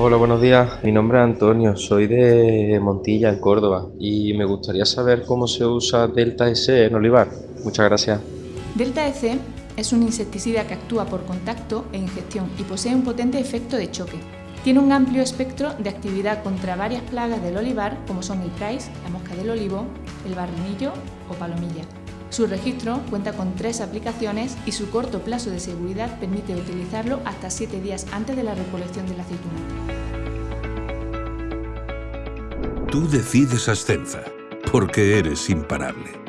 Hola, buenos días. Mi nombre es Antonio, soy de Montilla, en Córdoba, y me gustaría saber cómo se usa Delta S en olivar. Muchas gracias. Delta EC es un insecticida que actúa por contacto e ingestión y posee un potente efecto de choque. Tiene un amplio espectro de actividad contra varias plagas del olivar, como son el price, la mosca del olivo, el barrenillo o palomilla. Su registro cuenta con tres aplicaciones y su corto plazo de seguridad permite utilizarlo hasta 7 días antes de la recolección de la aceituna. Tú decides Ascenza, porque eres imparable.